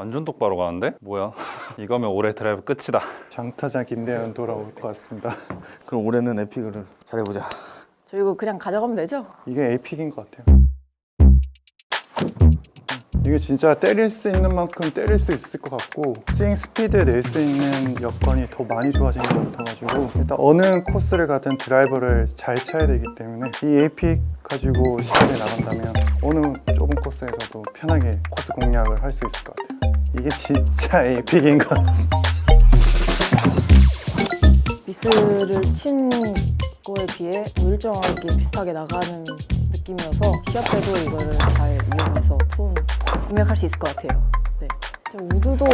완전 똑바로 가는데? 뭐야? 이거면 올해 드라이브 끝이다. 장타자 김대현 돌아올 것 같습니다. 그럼 올해는 Epic을 잘해보자. 저 이거 그냥 가져가면 되죠? 이게 Epic인 것 같아요. 이게 진짜 때릴 수 있는 만큼 때릴 수 있을 것 같고 스윙 스피드에 낼 수 있는 여건이 더 많이 좋아진 것 같아가지고 일단 어느 코스를 가든 드라이버를 잘 쳐야 되기 때문에 이 Epic 가지고 시합에 나간다면 어느 좁은 코스에서도 편하게 코스 공략을 할 수 있을 것 같아요. 이게 진짜 에픽인 것. 미스를 친 거에 비해 뭐 일정하게 비슷하게 나가는 느낌이어서 시합 때도 이거를 잘 이용해서 톤 공략할 수 있을 것 같아요. 네. 진짜 우드도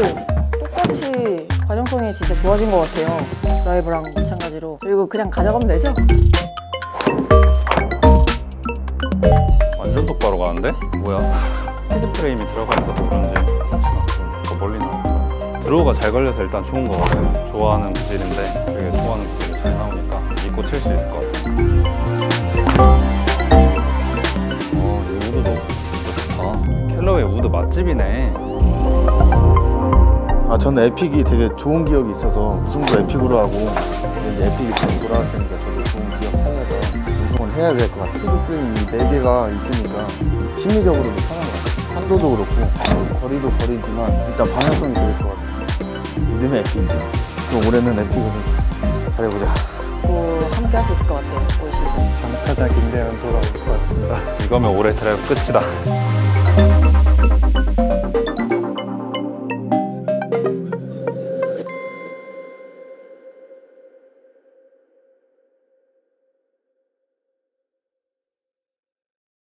똑같이 관용성이 진짜 좋아진 것 같아요. 드라이브랑 마찬가지로. 저 이거 그냥 가져가면 되죠? 완전 똑바로 가는데? 뭐야? 헤드 프레임이 들어가 있어서 그런지 더 멀리 나온다. 드로우가 잘 걸려서 일단 좋은 거 같아요. 좋아하는 구질인데 되게 좋아하는 구질이 잘 나오니까 믿고 칠 수 있을 것 같아요. 어, 이 우드도 좋다. 캘러웨이 우드 맛집이네. 아 저는 에픽이 되게 좋은 기억이 있어서 우승도 Epic으로 하고 이제 에픽이 다시 돌아왔으니까 저도 좋은 기억 살려서 우승을 해야 될 것 같아요. 헤드 프레임이 네 개가 있으니까 심리적으로도 편한 것 같아요. 한도도 그렇고 거리도 거리지만 일단 방향성이 되게 좋아요. 믿음의 Epic이죠. 그럼 올해는 Epic을 잘해보자. 또 함께 할 수 있을 것 같아요. 올 시즌. 장타자 김대현 돌아올 것 같습니다. 이거면 올해 드라이브 끝이다.